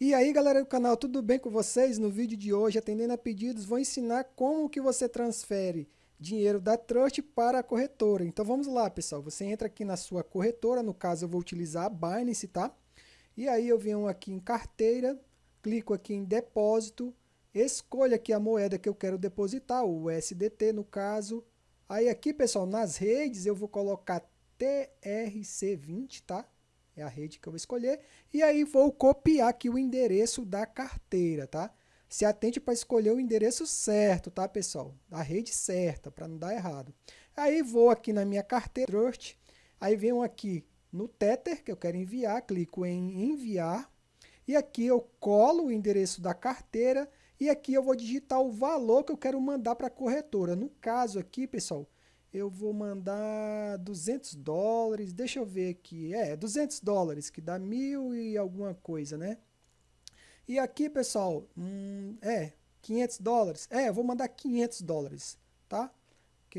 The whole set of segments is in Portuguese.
E aí galera do canal, tudo bem com vocês? No vídeo de hoje, atendendo a pedidos, vou ensinar como que você transfere dinheiro da Trust para a corretora. Então vamos lá pessoal, você entra aqui na sua corretora, no caso eu vou utilizar a Binance, tá? E aí eu venho aqui em carteira, clico aqui em depósito, escolho aqui a moeda que eu quero depositar, o USDT no caso. Aí aqui pessoal, nas redes eu vou colocar TRC20, tá? É a rede que eu vou escolher, e aí vou copiar aqui o endereço da carteira, tá? Se atente para escolher o endereço certo, tá, pessoal? A rede certa, para não dar errado. Aí vou aqui na minha carteira, Trust, aí venho aqui no Tether, que eu quero enviar, clico em enviar, e aqui eu colo o endereço da carteira, e aqui eu vou digitar o valor que eu quero mandar para a corretora. No caso aqui, pessoal, eu vou mandar 200 dólares, deixa eu ver aqui, é, 200 dólares, que dá mil e alguma coisa, né? E aqui, pessoal, hum, é, 500 dólares, é, eu vou mandar 500 dólares, tá? Que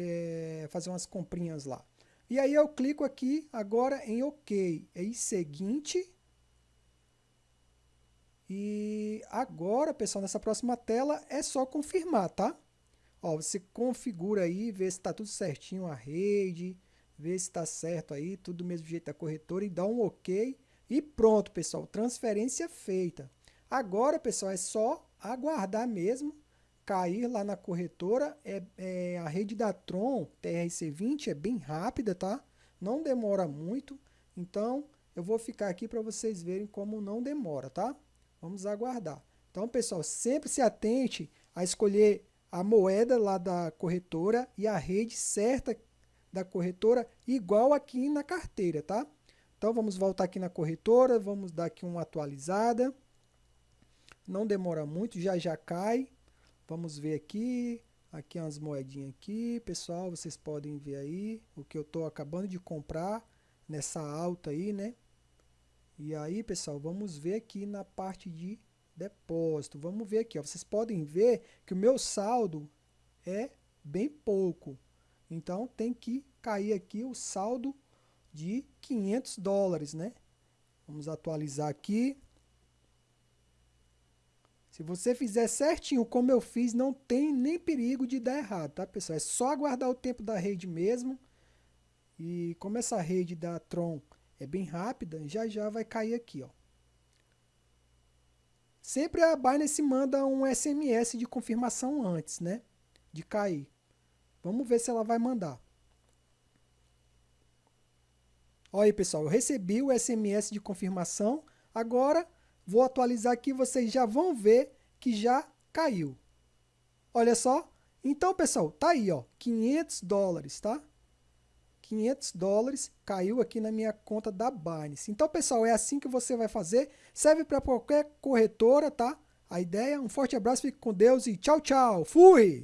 é fazer umas comprinhas lá. E aí eu clico aqui agora em OK, em seguinte, e agora, pessoal, nessa próxima tela é só confirmar, tá? Ó, você configura aí, vê se está tudo certinho a rede, vê se está certo aí, tudo do mesmo jeito da corretora e dá um OK. E pronto, pessoal, transferência feita. Agora, pessoal, é só aguardar mesmo, cair lá na corretora. É, é, a rede da Tron TRC20 é bem rápida, tá? Não demora muito. Então, eu vou ficar aqui para vocês verem como não demora, tá? Vamos aguardar. Então, pessoal, sempre se atente a escolher a moeda lá da corretora e a rede certa da corretora igual aqui na carteira, tá? Então vamos voltar aqui na corretora, vamos dar aqui uma atualizada. Não demora muito, já já cai. Vamos ver aqui, aqui umas moedinhas aqui, pessoal, vocês podem ver aí o que eu estou acabando de comprar nessa alta aí, né? E aí, pessoal, vamos ver aqui na parte de depósito. Vamos ver aqui, ó. vocês podem ver que o meu saldo é bem pouco. Então tem que cair aqui o saldo de 500 dólares, né? Vamos atualizar aqui. Se você fizer certinho como eu fiz, não tem nem perigo de dar errado, tá pessoal? É só aguardar o tempo da rede mesmo. E como essa rede da Tron é bem rápida, já já vai cair aqui, ó. Sempre a Binance manda um SMS de confirmação antes, né? De cair. Vamos ver se ela vai mandar. Olha aí, pessoal, eu recebi o SMS de confirmação. Agora, vou atualizar aqui, vocês já vão ver que já caiu. Olha só. Então, pessoal, tá aí, ó, 500 dólares, tá? 500 dólares caiu aqui na minha conta da Binance. Então, pessoal, é assim que você vai fazer. Serve para qualquer corretora, tá? A ideia, um forte abraço, fique com Deus e tchau, tchau. Fui!